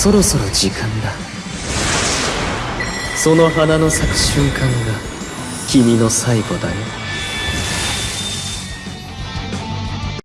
そろそろ時間だ。その花の咲く瞬間が君の最後だよ。